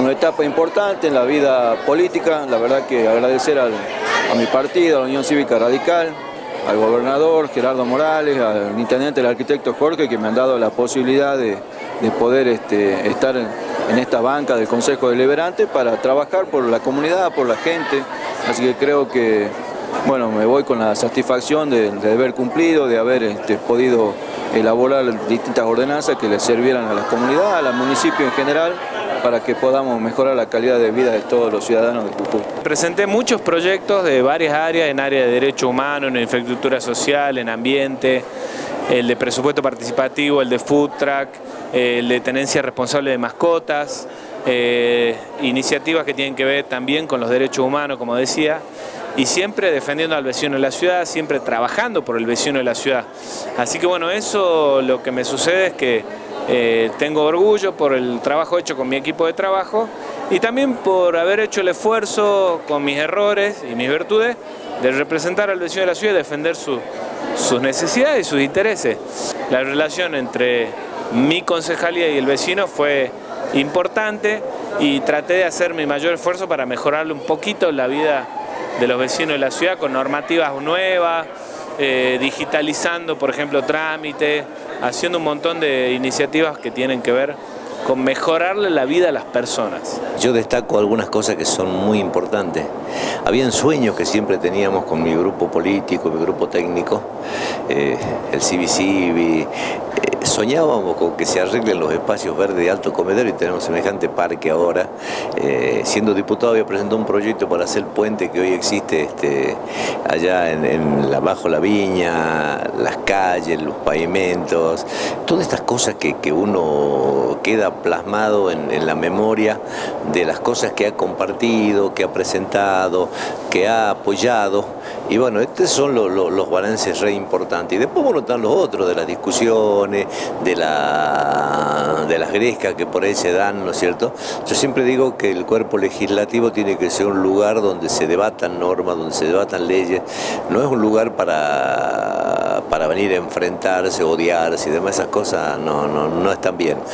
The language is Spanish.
una etapa importante en la vida política, la verdad que agradecer a mi partido, a la Unión Cívica Radical, al gobernador Gerardo Morales, al intendente, el arquitecto Jorge, que me han dado la posibilidad de, poder este, estar en esta banca del Consejo Deliberante para trabajar por la comunidad, por la gente, así que creo que bueno, me voy con la satisfacción de, haber cumplido, de haber este, podido elaborar distintas ordenanzas que le sirvieran a la comunidad, al municipio en general, para que podamos mejorar la calidad de vida de todos los ciudadanos de Jujuy. Presenté muchos proyectos de varias áreas, en área de derecho humano, en infraestructura social, en ambiente, el de presupuesto participativo, el de food track, el de tenencia responsable de mascotas, eh, iniciativas que tienen que ver también con los derechos humanos, como decía, y siempre defendiendo al vecino de la ciudad, siempre trabajando por el vecino de la ciudad. Así que bueno, eso lo que me sucede es que eh, tengo orgullo por el trabajo hecho con mi equipo de trabajo y también por haber hecho el esfuerzo con mis errores y mis virtudes de representar al vecino de la ciudad y defender sus necesidades y sus intereses. La relación entre mi concejalía y el vecino fue importante y traté de hacer mi mayor esfuerzo para mejorarle un poquito la vida de los vecinos de la ciudad con normativas nuevas, eh, digitalizando, por ejemplo, trámites, haciendo un montón de iniciativas que tienen que ver con mejorarle la vida a las personas. Yo destaco algunas cosas que son muy importantes. Habían sueños que siempre teníamos con mi grupo político, mi grupo técnico, eh, el CBC, soñábamos con que se arreglen los espacios verdes de alto comedor y tenemos semejante parque ahora. Eh, siendo diputado había presentado un proyecto para hacer el puente que hoy existe este, allá en, la, bajo la viña, las calles, los pavimentos, todas estas cosas que, uno queda plasmado en, la memoria de las cosas que ha compartido, que ha presentado, que ha apoyado. Y bueno, estos son los balances re importantes. Y después bueno, están los otros de las discusiones, de, la, de las grescas que por ahí se dan, ¿no es cierto? Yo siempre digo que el cuerpo legislativo tiene que ser un lugar donde se debatan normas, donde se debatan leyes, no es un lugar para, para venir a enfrentarse, odiarse y demás, esas cosas no, no, no están bien.